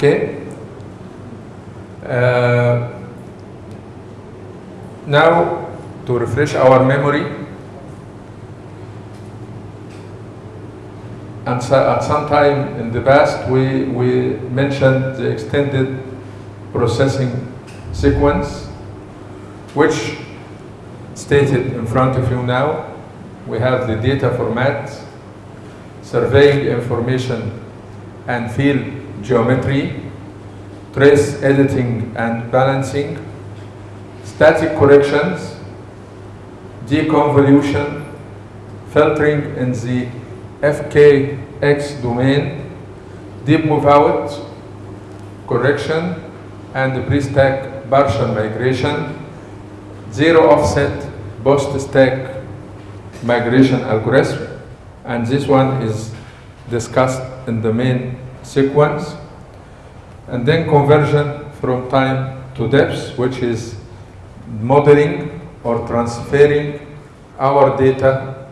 Okay? Uh, now, to refresh our memory, and so, at some time in the past, we, we mentioned the extended processing sequence, which stated in front of you now. We have the data format, surveying information and field geometry, trace editing and balancing, static corrections, deconvolution, filtering in the FKX domain, dip move out, correction, and pre-stack partial migration, zero offset post-stack migration algorithm, and this one is discussed in the main sequence. And then conversion from time to depth, which is modeling or transferring our data,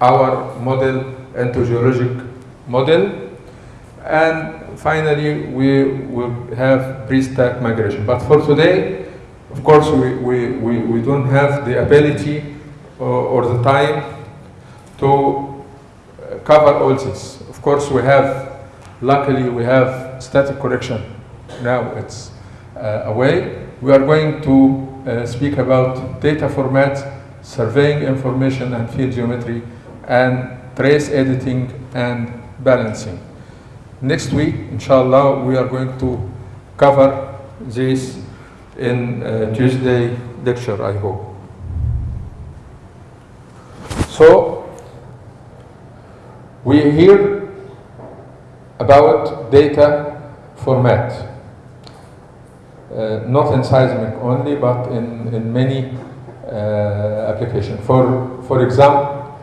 our model into geologic model. And finally, we will have pre-stack migration. But for today, of course, we, we, we, we don't have the ability or, or the time to cover all this. Of course, we have, luckily, we have static correction. Now it's uh, away. We are going to uh, speak about data formats, surveying information and field geometry, and trace editing and balancing. Next week, inshallah, we are going to cover this in uh, Tuesday lecture, I hope. So, we hear about data format, uh, not in seismic only, but in, in many uh, applications. For, for example,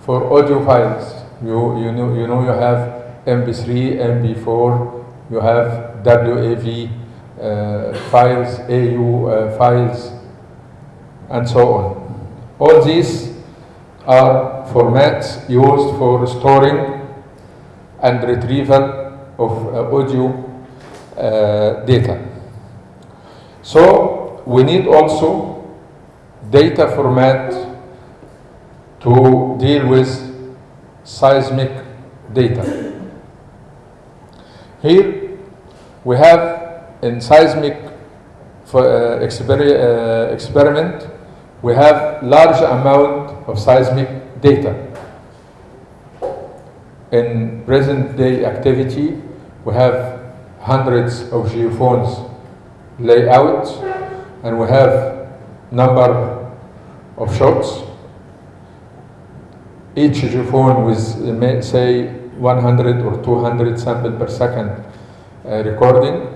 for audio files, you, you, know, you know you have MP3, MP4, you have WAV uh, files, AU uh, files, and so on. All these are formats used for storing and retrieval of uh, audio uh, data. So we need also data format to deal with seismic data. Here we have in seismic for, uh, exper uh, experiment, we have large amount of seismic data. In present day activity, we have hundreds of geophones layout and we have number of shots. Each geophone with say 100 or 200 sample per second uh, recording.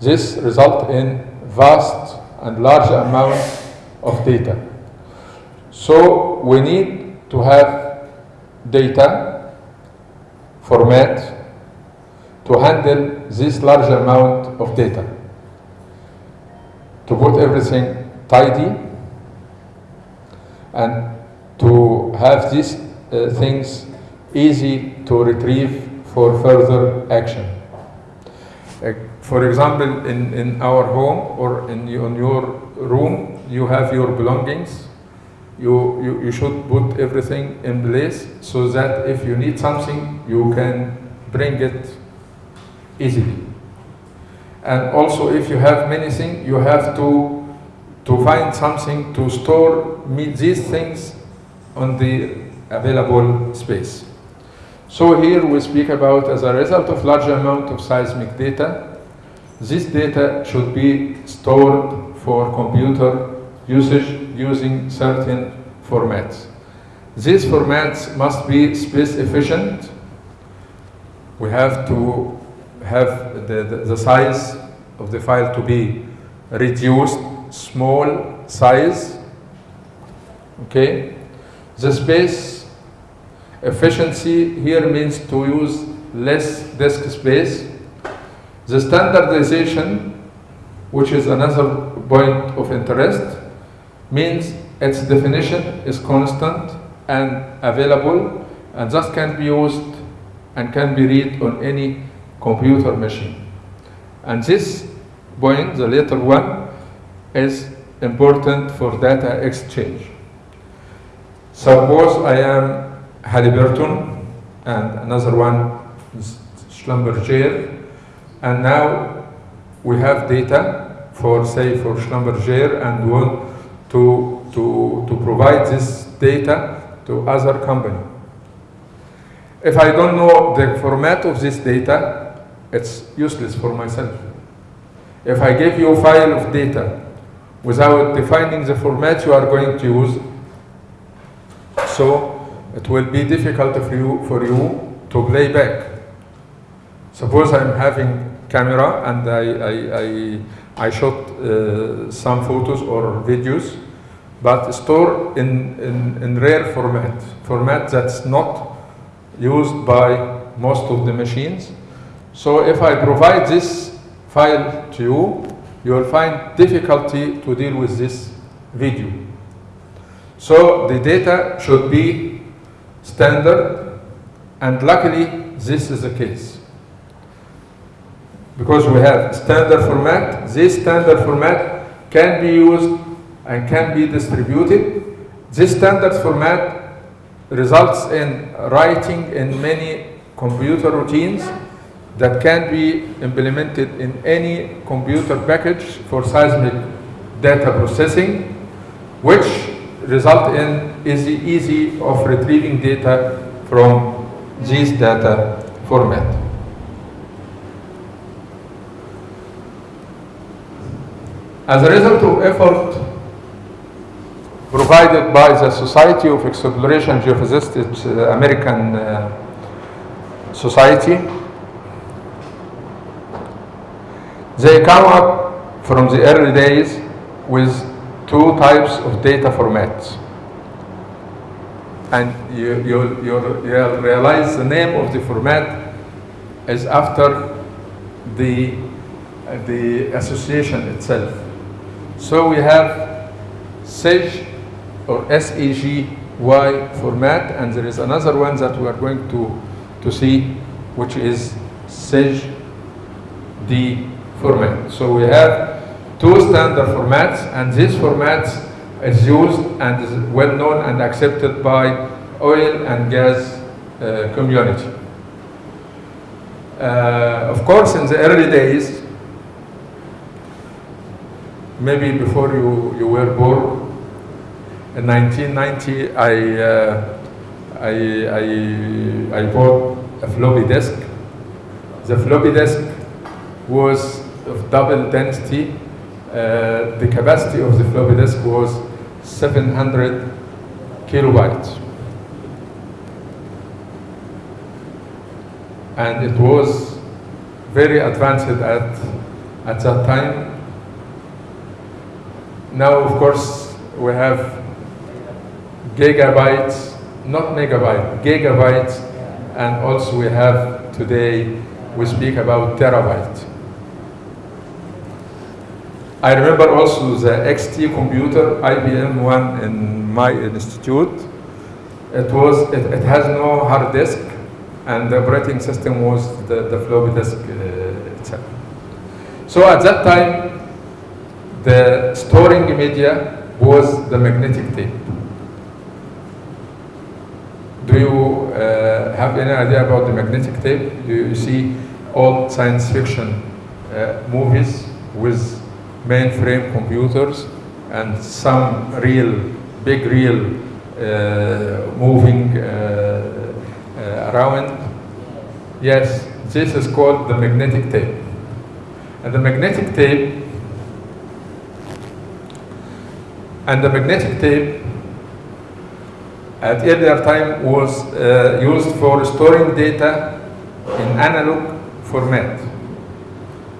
This result in vast and large amount of data. So we need to have data format to handle this large amount of data. To put everything tidy and to have these uh, things easy to retrieve for further action. Uh, for example, in, in our home or in, in your room, you have your belongings. You, you, you should put everything in place so that if you need something, you can bring it easily. And also, if you have many things, you have to, to find something to store these things on the available space. So here we speak about as a result of large amount of seismic data, this data should be stored for computer usage using certain formats. These formats must be space efficient. We have to have the, the, the size of the file to be reduced, small size, okay? The space efficiency here means to use less disk space. The standardization, which is another point of interest, means its definition is constant and available and thus can be used and can be read on any computer machine. And this point, the letter one, is important for data exchange. Suppose I am Halliburton and another one is Schlumberger, and now we have data for, say, for Schlumberger and want to, to, to provide this data to other company. If I don't know the format of this data, it's useless for myself. If I give you a file of data without defining the format you are going to use, so it will be difficult for you, for you to play back. Suppose I'm having camera and I, I, I, I shot uh, some photos or videos, but stored in, in, in rare format, format that's not used by most of the machines. So if I provide this file to you, you will find difficulty to deal with this video. So the data should be standard, and luckily this is the case. Because we have standard format, this standard format can be used and can be distributed. This standard format results in writing in many computer routines that can be implemented in any computer package for seismic data processing, which result in easy, easy of retrieving data from this data format. As a result of effort provided by the Society of Exploration Geophysicists, uh, American uh, Society, they come up from the early days with two types of data formats. And you, you, you realize the name of the format is after the, the association itself. So we have SEG or SEGY format, and there is another one that we are going to, to see, which is SEGD format. So we have two standard formats, and this format is used and is well known and accepted by oil and gas uh, community. Uh, of course, in the early days, maybe before you, you were born, in 1990, I, uh, I, I, I bought a floppy disk. The floppy disk was of double density. Uh, the capacity of the floppy disk was 700 kilobytes. And it was very advanced at, at that time. Now, of course, we have gigabytes, not megabyte, gigabytes, and also we have today, we speak about terabyte. I remember also the XT computer, IBM one in my institute. It was, it, it has no hard disk, and the operating system was the, the floppy disk uh, itself. So at that time, the storing media was the magnetic tape. Do you uh, have any idea about the magnetic tape? Do you see old science fiction uh, movies with mainframe computers and some reel, big reel uh, moving uh, uh, around? Yes, this is called the magnetic tape. And the magnetic tape and the magnetic tape at earlier time was uh, used for storing data in analog format.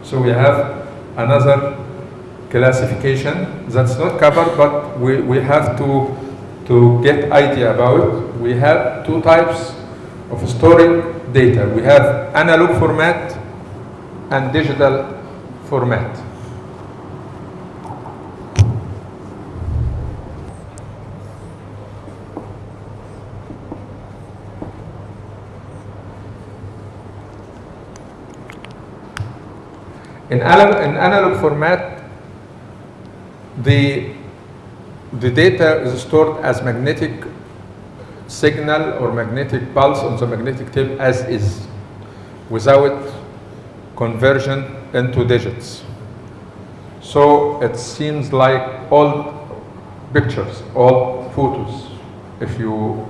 So we have another classification that's not covered, but we, we have to, to get idea about. We have two types of storing data. We have analog format and digital format. In analog, in analog format, the, the data is stored as magnetic signal or magnetic pulse on the magnetic tape as is, without conversion into digits. So it seems like all pictures, all photos. If you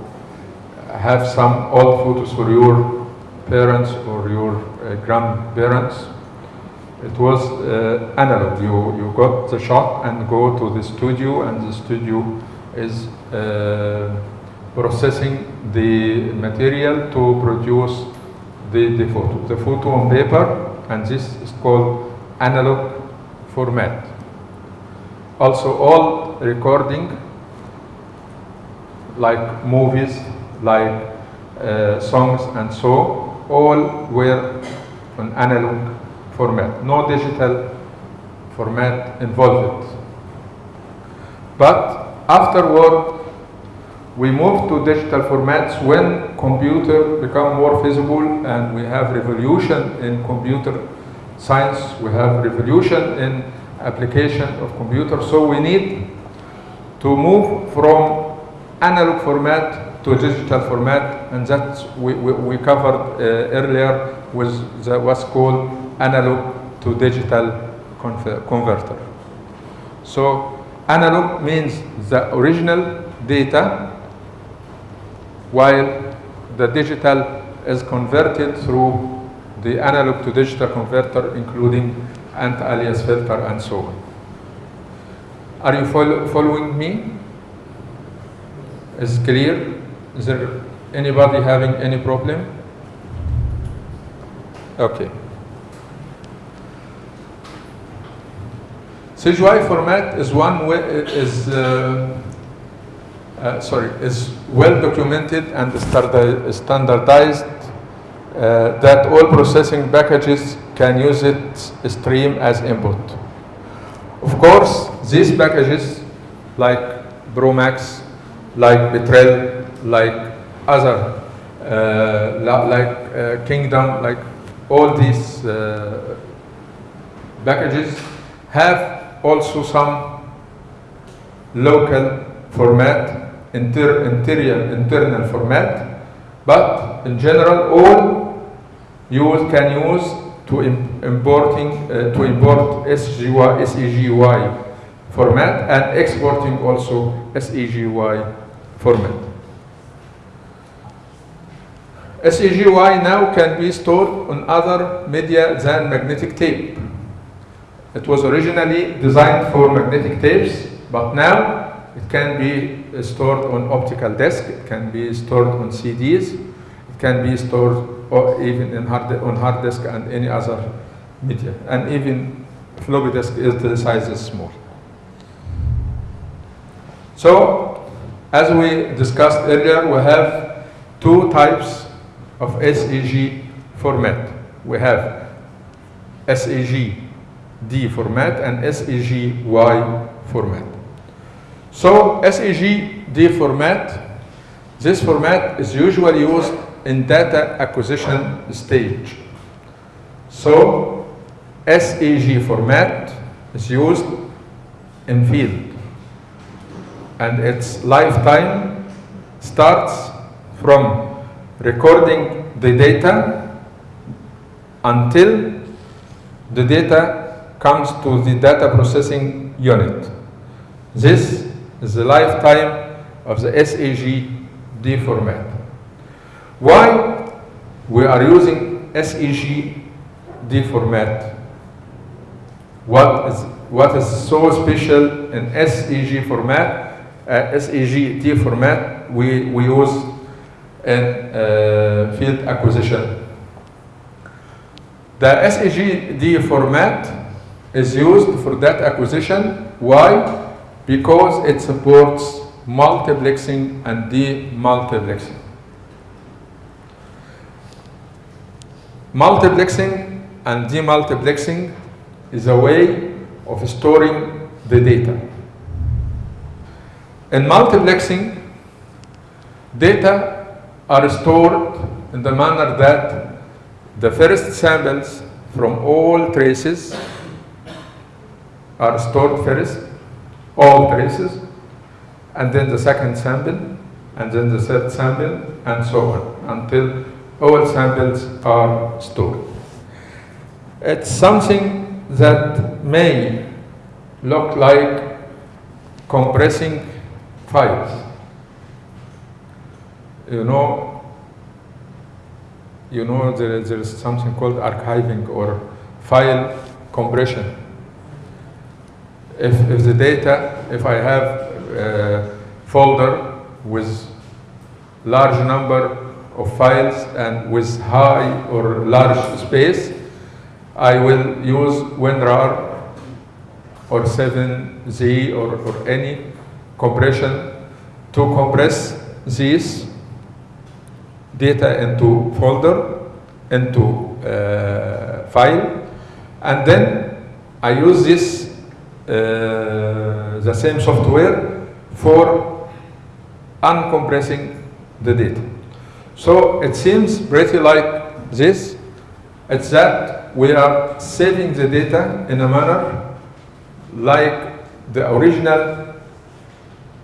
have some old photos for your parents or your uh, grandparents, it was uh, analog. You, you got the shot and go to the studio and the studio is uh, processing the material to produce the, the photo. The photo on paper and this is called analog format. Also all recording like movies, like uh, songs and so, all were on analog format, no digital format involved. But afterward, we moved to digital formats when computer become more feasible and we have revolution in computer science, we have revolution in application of computer. So we need to move from analog format to digital format and that we, we, we covered uh, earlier with the, what's called analog to digital converter. So analog means the original data while the digital is converted through the analog to digital converter including anti-alias filter and so on. Are you follow, following me? Is clear? Is there anybody having any problem? Okay. SGY format is one way, is uh, uh, sorry is well documented and standardized uh, that all processing packages can use it stream as input. Of course, these packages like ProMAX, like Petrel, like other, uh, like uh, Kingdom, like all these uh, packages have also some local format, inter interior, internal format, but in general all you can use to im importing uh, to import SGY, SEGY format and exporting also SEGY format. SEGY now can be stored on other media than magnetic tape. It was originally designed for magnetic tapes, but now it can be uh, stored on optical disk, it can be stored on CDs, it can be stored or even in hard, on hard disk and any other media. And even floppy disk is the size is small. So, as we discussed earlier, we have two types of SEG format. We have SEG D format and SEG Y format. So SEG D format, this format is usually used in data acquisition stage. So SEG format is used in field and its lifetime starts from recording the data until the data comes to the data processing unit. This is the lifetime of the SEG D format. Why we are using SEG D format? What is, what is so special in SEG format? Uh, D format we, we use in uh, field acquisition. The SEG-D format is used for that acquisition. Why? Because it supports multiplexing and demultiplexing. Multiplexing and demultiplexing is a way of storing the data. In multiplexing, data are stored in the manner that the first samples from all traces are stored first, all traces, and then the second sample, and then the third sample, and so on, until all samples are stored. It's something that may look like compressing files. You know, you know there, there is something called archiving or file compression. If, if the data, if I have a folder with large number of files and with high or large space, I will use WinRAR or 7Z or, or any compression to compress this data into folder, into uh, file, and then I use this, uh, the same software for uncompressing the data. So it seems pretty like this. It's that we are saving the data in a manner like the original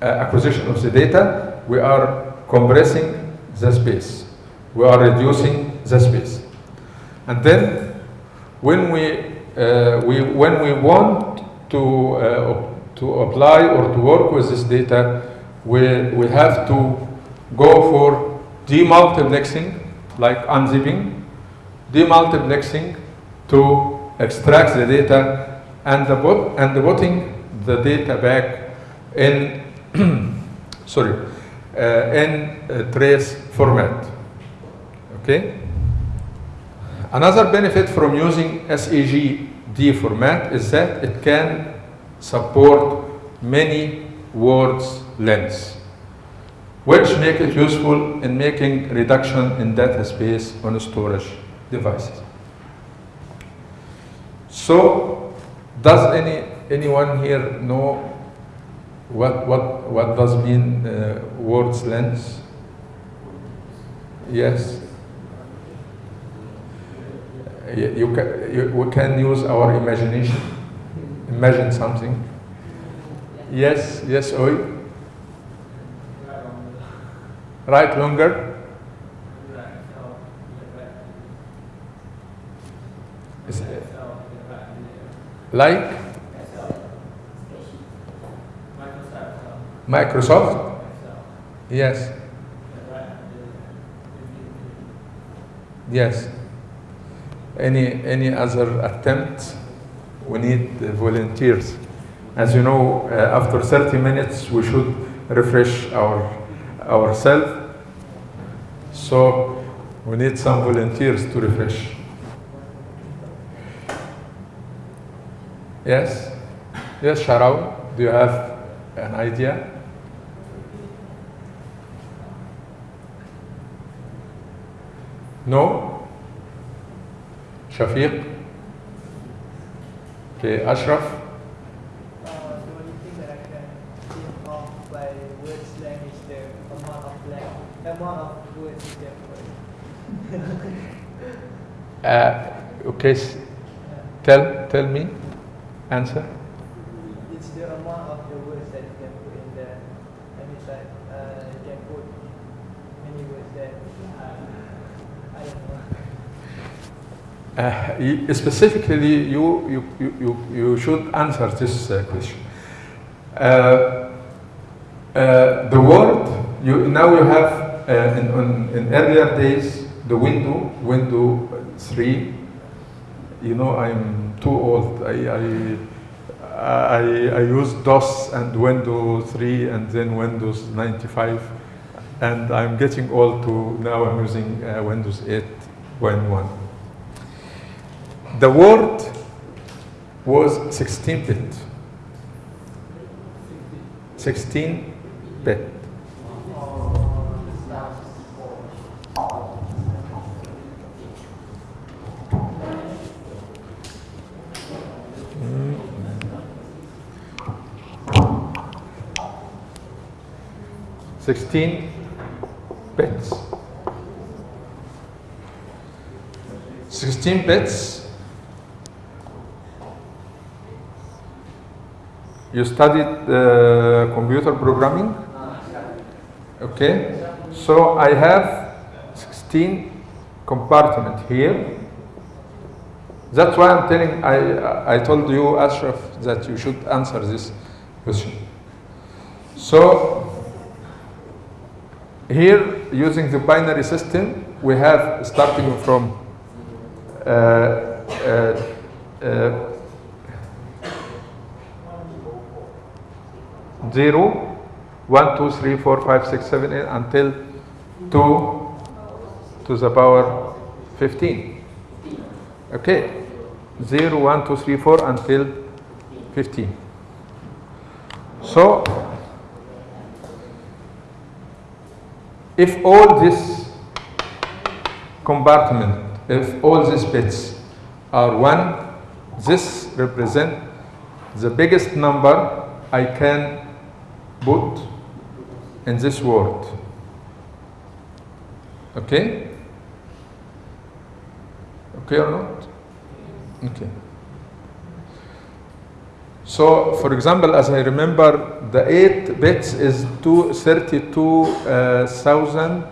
uh, acquisition of the data, we are compressing the space. We are reducing the space. And then when we, uh, we, when we want to, uh, to apply or to work with this data, we, we have to go for demultiplexing, like unzipping, demultiplexing to extract the data and the, bot, and the putting the data back in sorry uh, in trace format. Okay. Another benefit from using SEG-D format is that it can support many words lengths, which make it useful in making reduction in data space on storage devices. So, does any anyone here know what what what does mean uh, words length? Yes. You, can, you, we can use our imagination. Imagine something. Yes, yes, Oi. Right longer. Is- Like Microsoft? Yes. Yes. Any any other attempts? We need volunteers. As you know, uh, after 30 minutes, we should refresh our ourselves. So we need some volunteers to refresh. Yes? Yes, Sharau, do you have an idea? No? Shafiq? Okay, Ashraf? Uh, the only thing that I can think of by word slang is the amount of lang, amount of words you can. Uh, okay, tell, tell me, answer. It's the amount of the words that you can put in there. And it's like, uh, you can put many words there. Uh, I don't know. Uh, specifically, you, you, you, you, should answer this uh, question. Uh, uh, the world, you, now you have, uh, in, in earlier days, the window, window 3, you know, I'm too old. I, I, I, I DOS and Windows 3 and then Windows 95. And I'm getting old to now I'm using uh, Windows 8.1. The word was 16 bit. 16 bit. Sixteen bits. Sixteen bits You studied uh, computer programming? Okay. So I have 16 compartment here. That's why I'm telling, I, I told you, Ashraf, that you should answer this question. So here, using the binary system, we have starting from uh, uh, uh, 0, 1, 2, 3, 4, 5, 6, 7, 8, until 2 to the power 15. Okay. 0, 1, 2, 3, 4 until 15. So, if all this compartment, if all these bits are 1, this represent the biggest number I can put in this word. Okay? Okay or not? Okay. So, for example, as I remember, the 8 bits is two- 32,000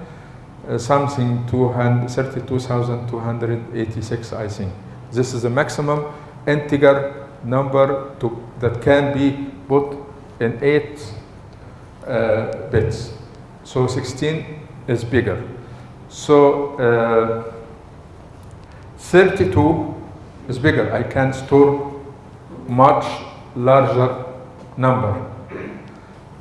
uh, something, 200 32,286, I think. This is the maximum integer number to, that can be put in 8 uh, bits. So 16 is bigger. So uh, 32 is bigger. I can store much larger number.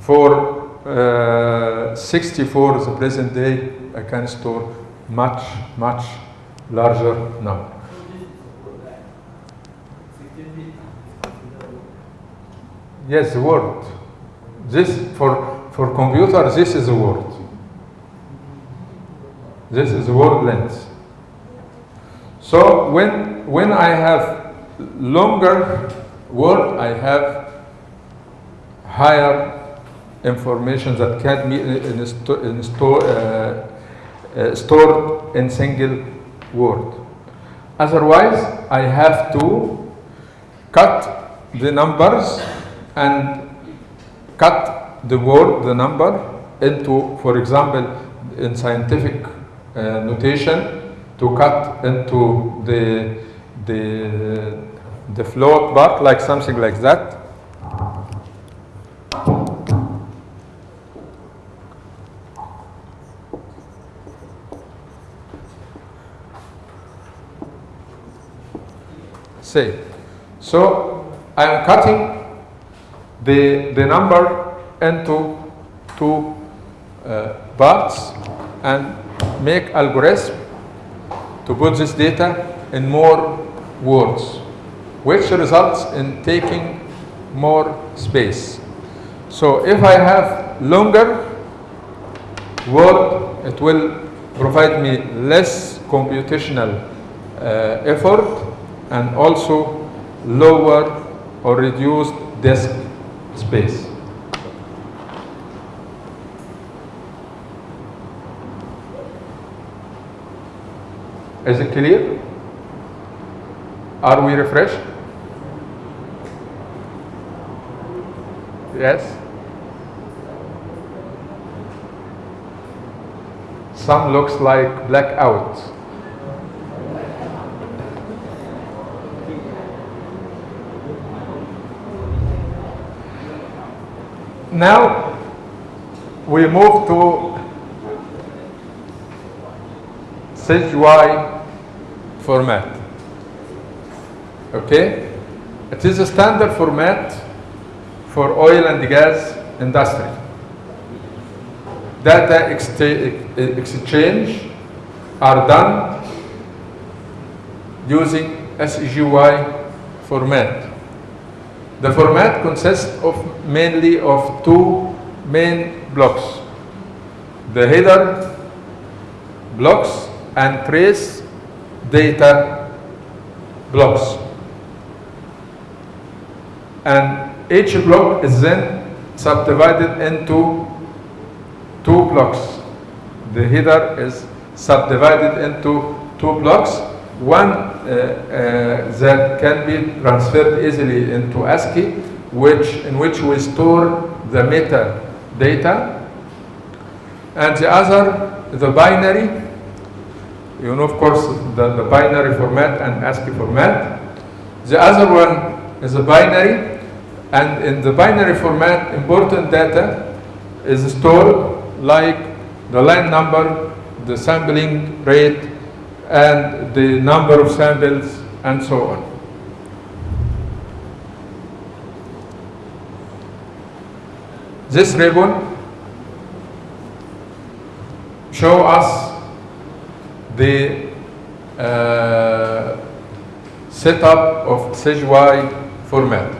For uh, 64, the present day, I can store much, much larger number. Yes, the word. This for for computer, this is a word. This is word length. So when when I have longer word, I have higher information that can be in, in, sto- in store, uh, uh, stored in single word. Otherwise, I have to cut the numbers and cut the word, the number, into, for example, in scientific uh, notation, to cut into the, the, the float part, like something like that. Say, so I'm cutting the, the number into two uh, parts and make algorithm to put this data in more words, which results in taking more space. So if I have longer word, it will provide me less computational uh, effort and also lower or reduced disk space. Is it clear? Are we refreshed? Yes? Some looks like blackout. Now we move to SGY format. Okay? It is a standard format for oil and gas industry. Data exchange are done using SGY format. The format consists of mainly of two main blocks. The header blocks and trace data blocks. And each block is then subdivided into two blocks. The header is subdivided into two blocks. One uh, uh, that can be transferred easily into ASCII which, in which we store the meta data. And the other, the binary, you know, of course, the, the binary format and ASCII format. The other one is a binary, and in the binary format, important data is stored like the line number, the sampling rate, and the number of samples, and so on. This ribbon show us the uh, setup of SGY format.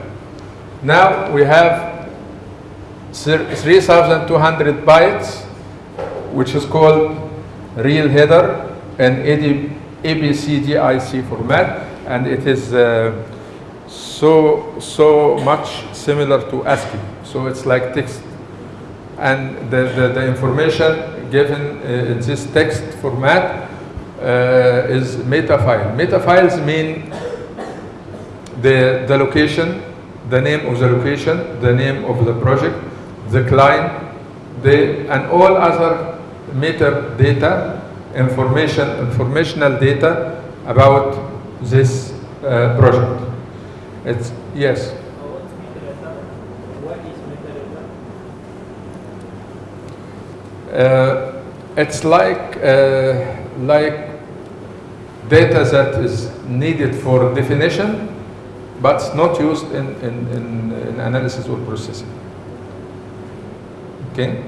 Now we have 3,200 bytes, which is called reel header and EBCDIC format, and it is uh, so so much similar to ASCII. So it's like text, and the, the, the information given uh, in this text format uh, is meta file. Meta files mean the, the location, the name of the location, the name of the project, the client, the, and all other metadata, information, informational data about this uh, project. It's, yes. Uh, it's like uh, like data that is needed for definition, but not used in, in, in, in analysis or processing. Okay?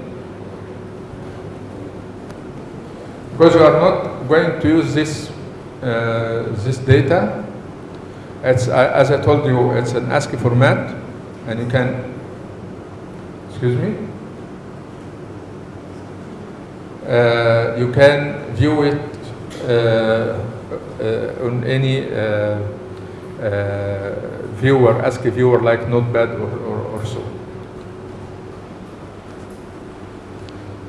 Because you are not going to use this uh, this data. It's uh, as I told you, it's an ASCII format, and you can. Excuse me. uh, you can view it uh, uh, on any uh, viewer, ASCII viewer like Notepad or, or, or so.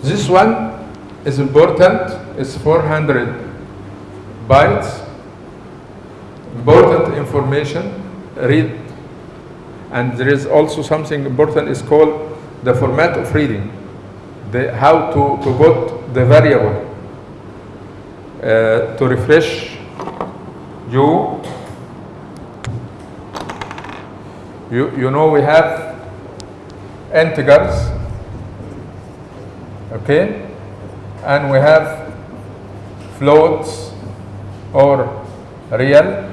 This one is important, it's 400 bytes, important information, read, and there is also something important, is called the format of reading the, how to, to put the variable uh, to refresh you. You, you know we have integers, okay, and we have floats or real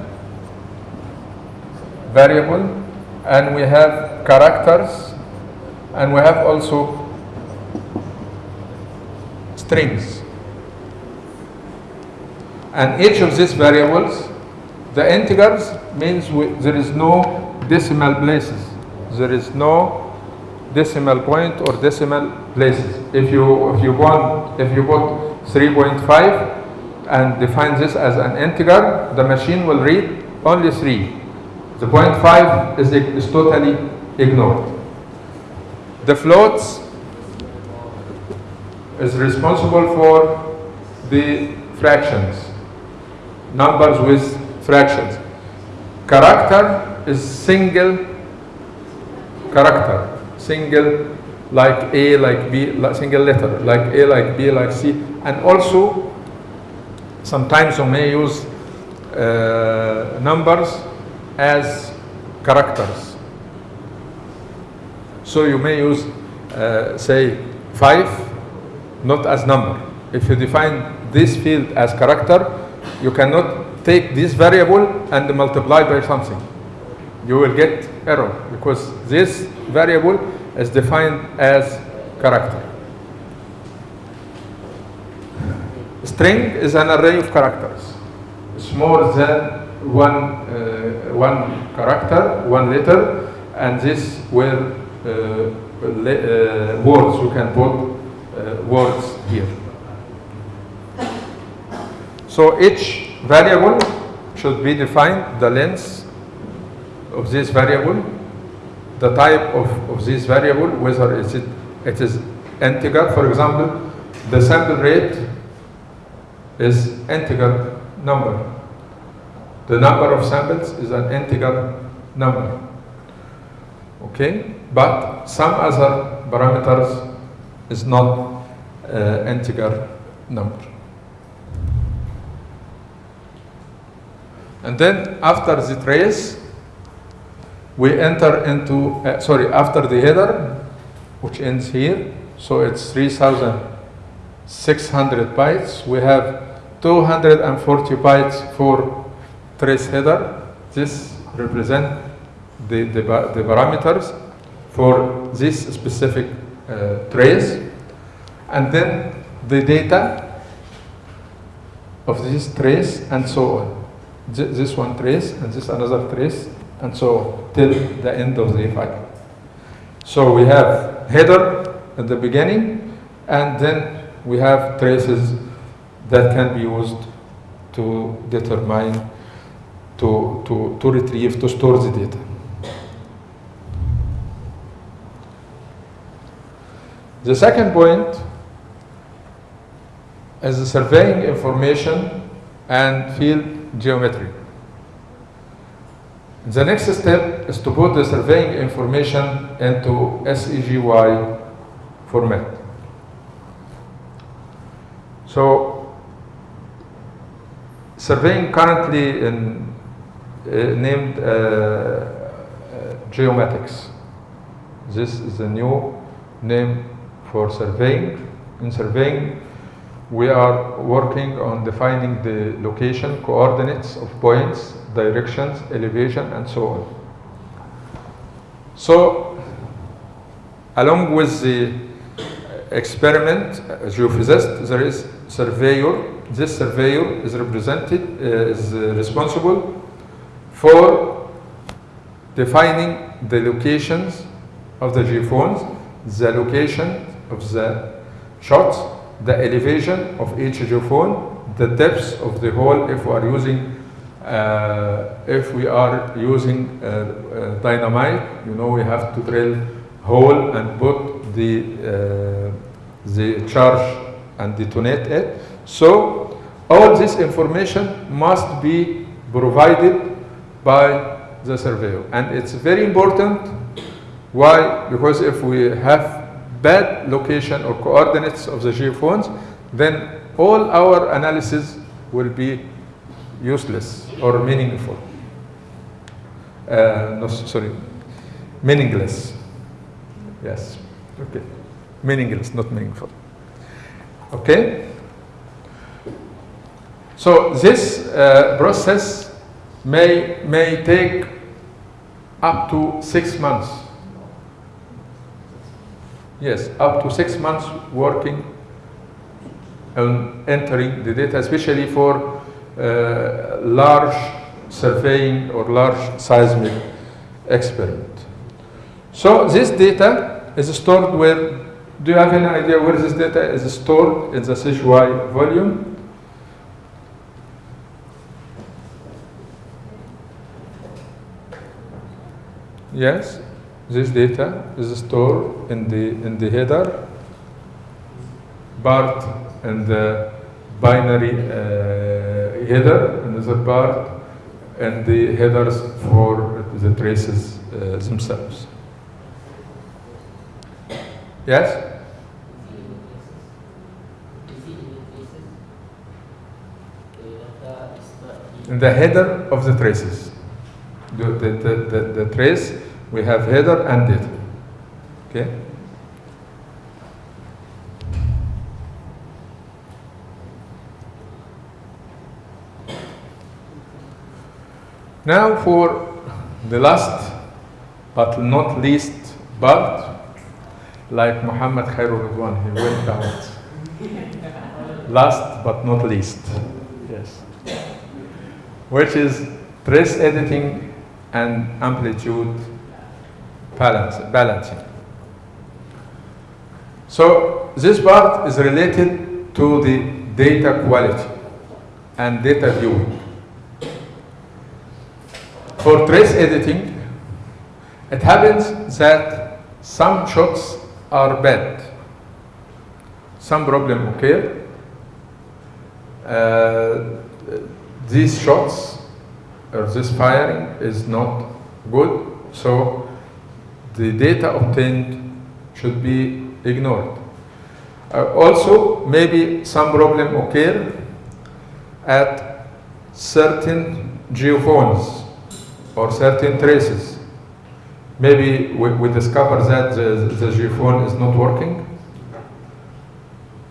variable, and we have characters, and we have also strings. And each of these variables, the integers means we, there is no decimal places. There is no decimal point or decimal places. If you if you want if you put 3.5 and define this as an integer, the machine will read only 3. The 5 is, is totally ignored. The floats is responsible for the fractions, numbers with fractions. Character is single character, single like A, like B, like single letter, like A, like B, like C, and also sometimes you may use uh, numbers as characters. So you may use, uh, say, 5 not as number. If you define this field as character, you cannot take this variable and multiply by something. You will get error because this variable is defined as character. String is an array of characters. It's more than one, uh, one character, one letter, and this were uh, uh, words you can put uh, words here. So each variable should be defined, the length of this variable, the type of, of this variable, whether is it, it is integer, for example, the sample rate is integer number. The number of samples is an integer number. Okay, but some other parameters is not uh, integer number. And then after the trace, we enter into, uh, sorry, after the header, which ends here, so it's 3,600 bytes. We have 240 bytes for trace header. This represent the, the, the parameters for this specific uh, trace. And then the data of this trace and so on. Th- This one trace and this another trace and so on till the end of the file. So we have header at the beginning and then we have traces that can be used to determine, to, to, to retrieve, to store the data. The second point is the surveying information and field geometry. The next step is to put the surveying information into SEGY format. So, surveying currently in, named uh, uh, geomatics. This is a new name for surveying. In surveying, we are working on defining the location, coordinates of points, directions, elevation, and so on. So, along with the experiment uh, geophysicist, there is surveyor. This surveyor is represented, uh, is uh, responsible for defining the locations of the geophones, the location of the shots, the elevation of each geophone, the depths of the hole if we are using uh, if we are using uh, uh, dynamite, you know we have to drill hole and put the uh, the charge and detonate it. So all this information must be provided by the surveyor, and it's very important. Why? Because if we have bad location or coordinates of the geophones, then all our analysis will be useless or meaningful. Uh, no, sorry, meaningless. Yes, okay. Meaningless, not meaningful. Okay? So this uh, process may, may take up to six months. Yes, up to six months working on entering the data, especially for uh, large surveying or large seismic experiment. So this data is stored where, do you have any idea where this data is stored in the SGY volume? Yes, this data is stored in the, in the header part and the binary uh, header, another part, and the headers for the traces uh, themselves. Yes? In the header of the traces. The, the, the, the, the trace, we have header and data. Okay? Now for the last but not least part, like Muhammad Khairul Ridwan, he went out. last but not least, yes, which is trace editing and amplitude balance, balancing. So this part is related to the data quality and data viewing. For trace editing, it happens that some shots are bad. Some problem occur. Uh, these shots or this firing is not good, so the data obtained should be ignored. Uh, also, maybe some problem occur at certain geophones or certain traces. Maybe we, we discover that the, the geophone is not working.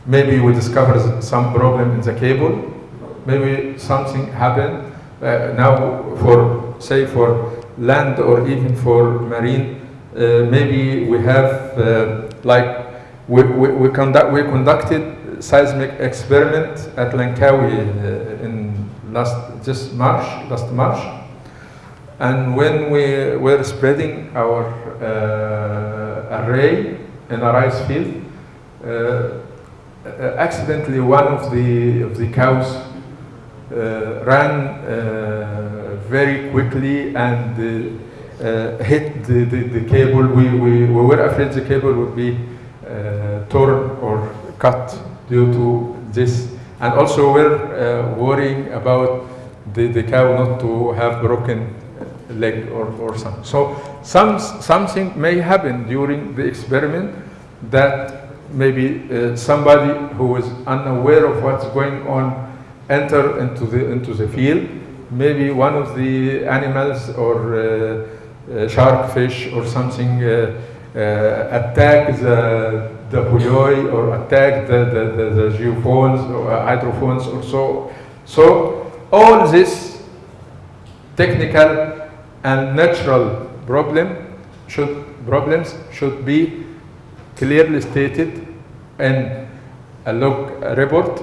Maybe we discover some problem in the cable. Maybe something happened uh, now for, say, for land or even for marine. Uh, maybe we have, uh, like, we, we, we, conduct, we conducted seismic experiment at Langkawi uh, in last, just March, last March. And when we were spreading our uh, array in a rice field, uh, accidentally one of the of the cows uh, ran very quickly and hit the, the, the cable. We, we, we were afraid the cable would be uh, torn or cut due to this. And also we're uh, worrying about the, the cow not to have broken leg or, or something. So some, something may happen during the experiment that maybe uh, somebody who is unaware of what's going on enter into the, into the field. Maybe one of the animals or uh, uh, shark fish or something uh, uh, attack the, the buoy or attack the, the, the, the geophones or hydrophones or so. So all this technical and natural problem should, problems should be clearly stated in a log report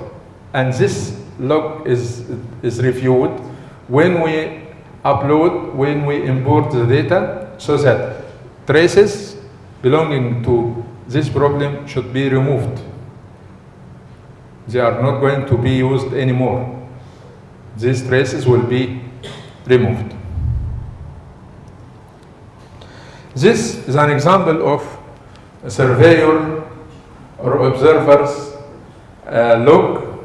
and this log is, is reviewed when we upload, when we import the data so that traces belonging to this problem should be removed. They are not going to be used anymore. These traces will be removed. This is an example of a surveyor or observer's uh, log.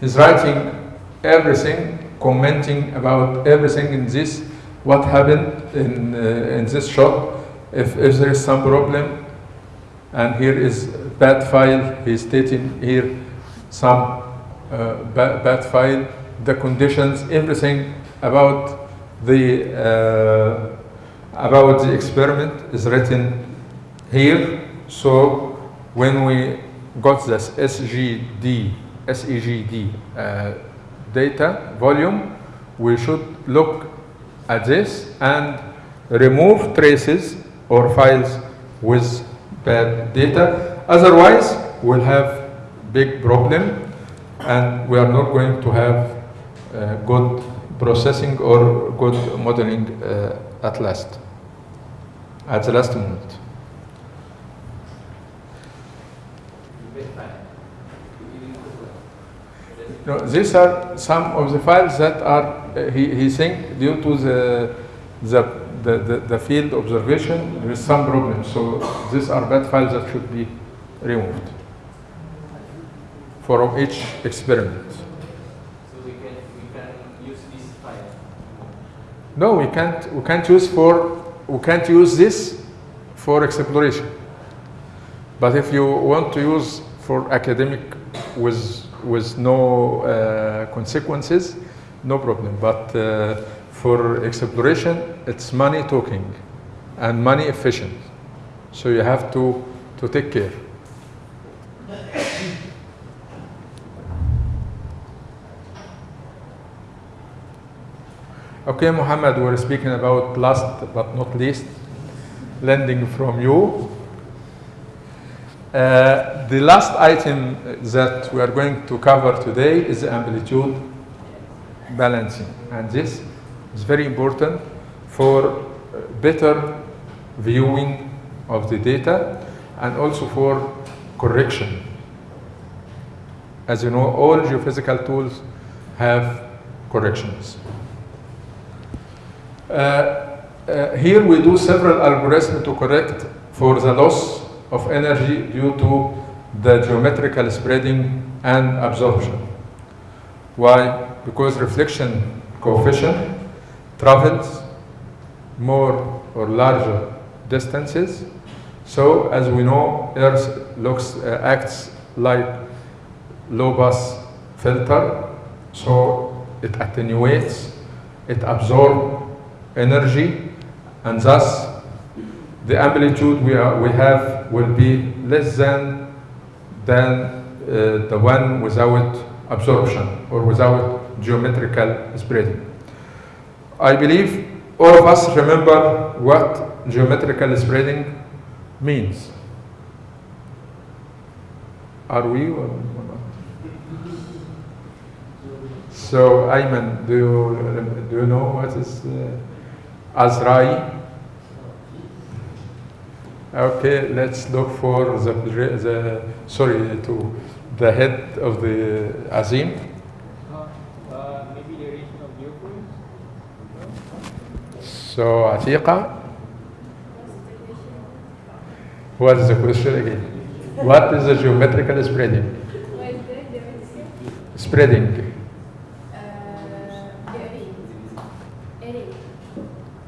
He's writing everything, commenting about everything in this, what happened in, uh, in this shot, if, if there is some problem. And here is bad file, he's stating here some uh, bad, bad file, the conditions, everything about the uh, about the experiment is written here. So when we got this SGD, SEGD uh, data volume, we should look at this and remove traces or files with bad data. Otherwise, we'll have big problem and we are not going to have uh, good processing or good modeling uh, at last, at the last moment. No, these are some of the files that are, uh, he, he think due to the, the, the, the, the field observation, there is some problem. So these are bad files that should be removed for each experiment. So we can we can use this file. No, we can't, we can't use for, we can't use this for exploration. But if you want to use for academic with, with no uh, consequences, no problem. But uh, for exploration, it's money talking and money efficient. So you have to, to take care. Okay, Muhammad, we're speaking about last but not least, lending from you. Uh, the last item that we are going to cover today is amplitude balancing. And this is very important for better viewing of the data and also for correction. As you know, all geophysical tools have corrections. Uh, uh, here we do several algorithms to correct for the loss of energy due to the geometrical spreading and absorption. Why? Because reflection coefficient travels more or larger distances. So as we know, Earth looks uh, acts like low pass filter. So it attenuates, it absorbs energy, and thus the amplitude we, are, we have will be less than than uh, the one without absorption or without geometrical spreading. I believe all of us remember what geometrical spreading means. Are we? So, Ayman, do you, do you know what is uh, Azrai? Okay, let's look for the, the sorry to the head of the Azim. Uh, maybe the region of geophones? So Atiqa, what is the question again? What is the geometrical spreading? What is the definition? Spreading, Uh, array.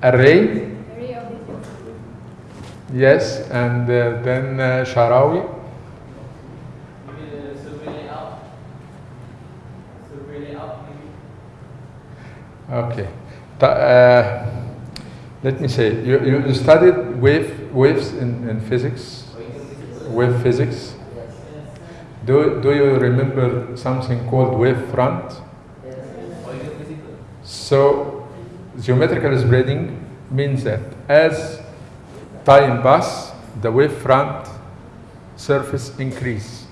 Array. array, Array of the geometry. Yes, and uh, then uh, Sharawi, layout okay. Uh, let me say, you, you studied wave, waves in, in physics, wave physics. Do, do you remember something called wave front? So geometrical spreading means that as time pass, the wave front surface increase.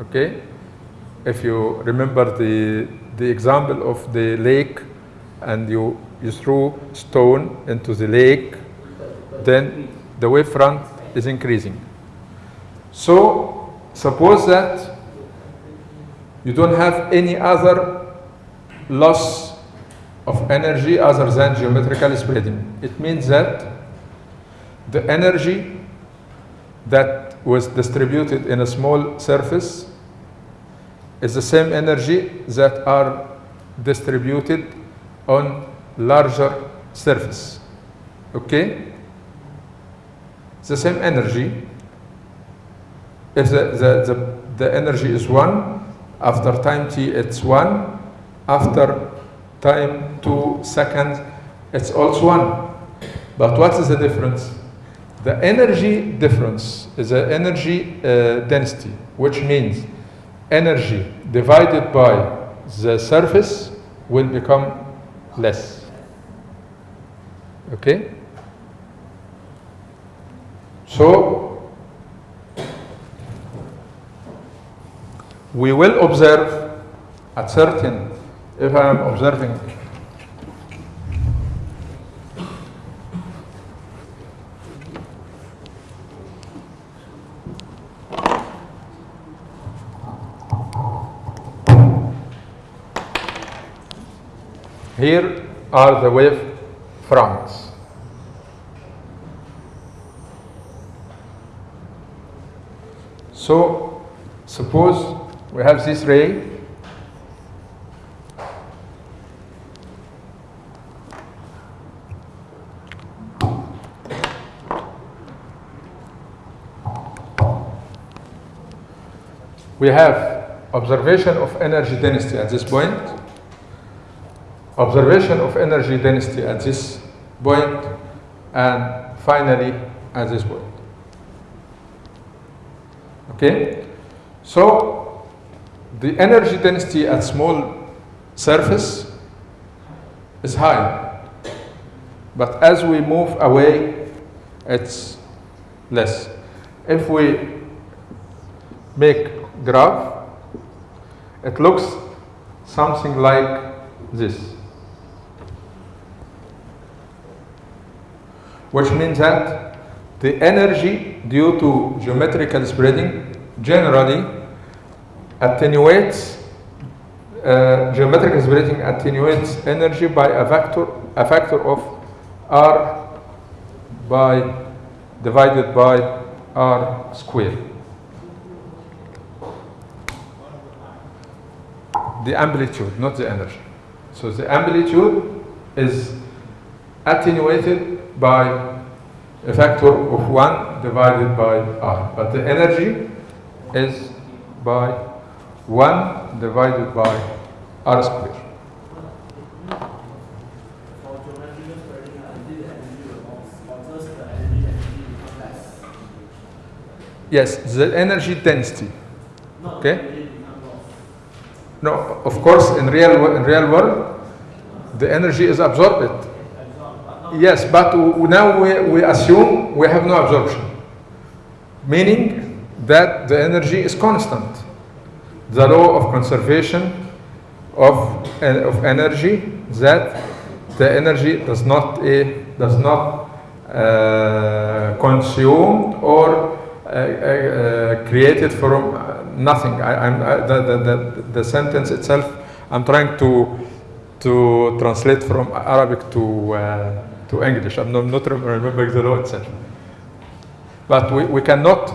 Okay? If you remember the, the example of the lake and you, you threw stone into the lake, then the wave front is increasing. So suppose that you don't have any other loss of energy other than geometrical spreading. It means that the energy that was distributed in a small surface is the same energy that are distributed on larger surface. Okay? It's the same energy. If the, the, the, the energy is 1, after time t it's 1, after time 2 seconds it's also 1. But what is the difference? The energy difference is the energy uh, density, which means energy divided by the surface will become less. Okay? So, we will observe at certain, if I am observing Here are the wave fronts. So, suppose we have this ray. We have observation of energy density at this point observation of energy density at this point, and finally at this point. Okay? So, the energy density at small surface is high, but as we move away, it's less. If we make graph, it looks something like this. Which means that the energy due to geometrical spreading generally attenuates uh, geometrical spreading attenuates energy by a factor a factor of r by divided by r square. The amplitude not the energy. So the amplitude is attenuated by a factor of 1 divided by R. But the energy is by 1 divided by R square. For geometrical spreading, is it the energy response or just the energy density become less? Yes, the energy density. Okay. No, of course, in real in real world, the energy is absorbed. Yes, but now we, we assume we have no absorption, meaning that the energy is constant. The law of conservation of, of energy that the energy does not eh, does not uh, consumed or uh, uh, uh, created from uh, nothing. I, I, the, the, the, the sentence itself, I'm trying to to translate from Arabic to uh, to English. I'm not, remembering the law itself. But we, we cannot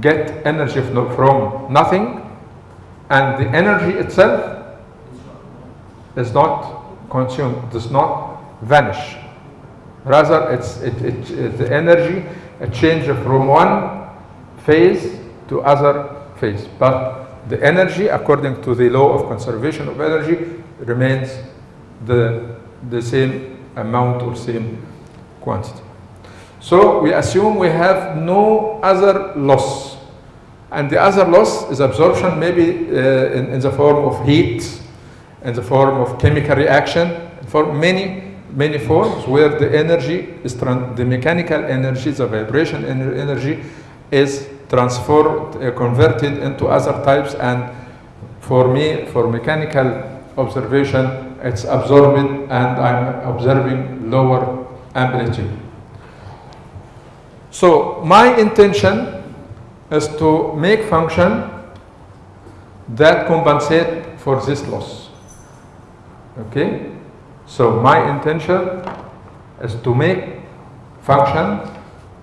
get energy from nothing, and the energy itself is not consumed, does not vanish. Rather, it's it, it, it- the energy a change from one phase to other phase. But the energy, according to the law of conservation of energy, remains the, the same amount or same quantity. So we assume we have no other loss. And the other loss is absorption, maybe uh, in, in the form of heat, in the form of chemical reaction, for many, many forms where the energy is, the mechanical energy, the vibration ener- energy is transformed, uh, converted into other types. And for me, for mechanical observation, it's absorbed and I'm observing lower amplitude. So my intention is to make function that compensate for this loss. Okay? So my intention is to make function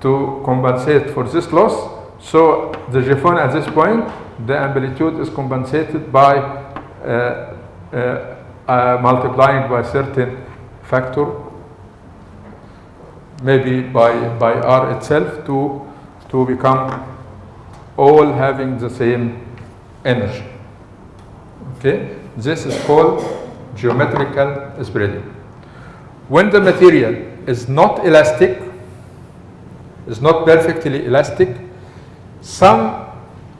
to compensate for this loss. So the geophone at this point, the amplitude is compensated by uh, uh, uh, multiplying by certain factor maybe by, by R itself to, to become all having the same energy. Okay? This is called geometrical spreading. When the material is not elastic, is not perfectly elastic, some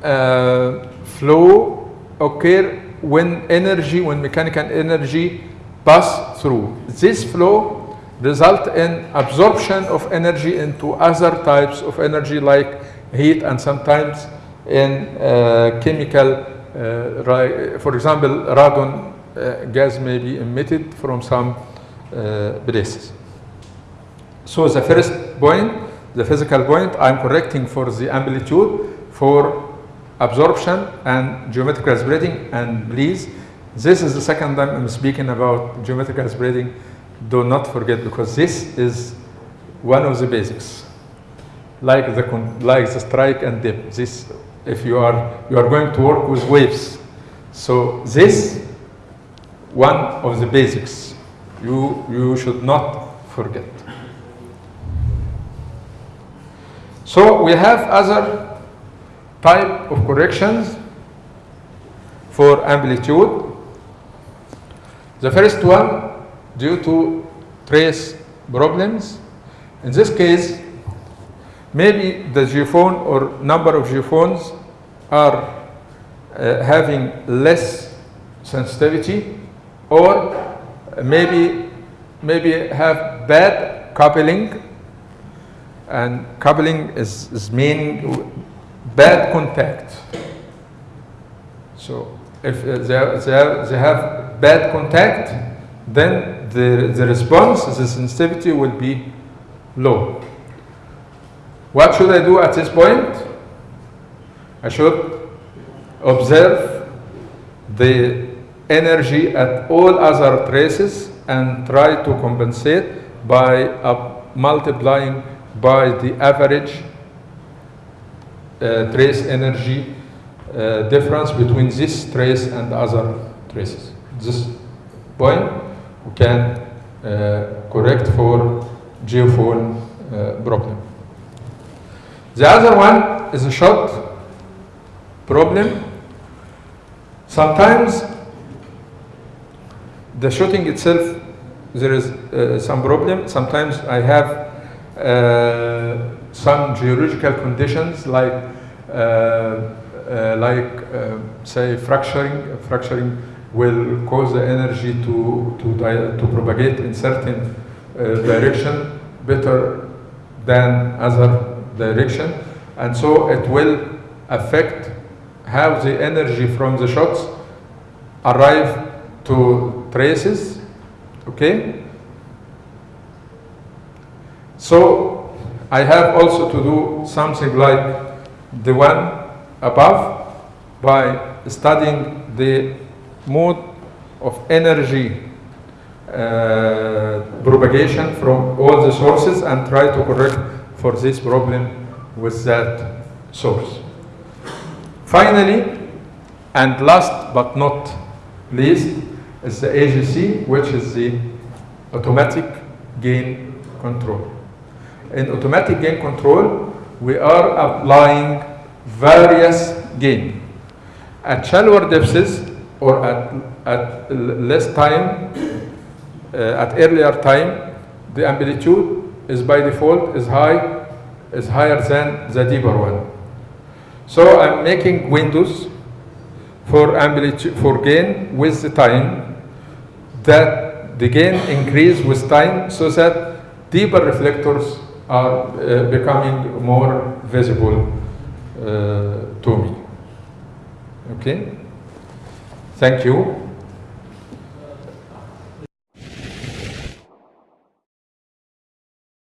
uh, flow occur when energy, when mechanical energy pass through. This flow result in absorption of energy into other types of energy like heat and sometimes in uh, chemical, uh, for example, radon uh, gas may be emitted from some uh, places. So the first point, the physical point, I'm correcting for the amplitude for absorption and geometric spreading. And please, this is the second time I'm speaking about geometric spreading. Do not forget because this is one of the basics. Like the like the strike and dip. This, if you are you are going to work with waves, so this one of the basics you you should not forget. So we have other type of corrections for amplitude. The first one, due to trace problems. In this case, maybe the geophone or number of geophones are uh, having less sensitivity or maybe maybe have bad coupling and coupling is, is meaning bad contact. So if uh, they, are- they, are- they have bad contact, then the, the response, the sensitivity will be low. What should I do at this point? I should observe the energy at all other traces and try to compensate by uh, multiplying by the average trace energy uh, difference between this trace and other traces. This point we can uh, correct for geophone uh, problem. The other one is a shot problem. Sometimes the shooting itself, there is uh, some problem. Sometimes I have uh, some geological conditions like, uh, uh, like uh, say fracturing. Fracturing will cause the energy to, to, to propagate in certain uh, direction better than other direction. And so it will affect how the energy from the shots arrive to traces, okay? So I have also to do something like the one above by studying the mode of energy uh, propagation from all the sources and try to correct for this problem with that source. Finally, and last but not least, is the AGC, which is the automatic gain control. In automatic gain control, we are applying various gain. At shallower depths or at, at less time, uh, at earlier time, the amplitude is by default is high, is higher than the deeper one. So I'm making windows for amplitude for gain with the time that the gain increase with time so that deeper reflectors are uh, becoming more visible uh, to me. Okay? Thank you.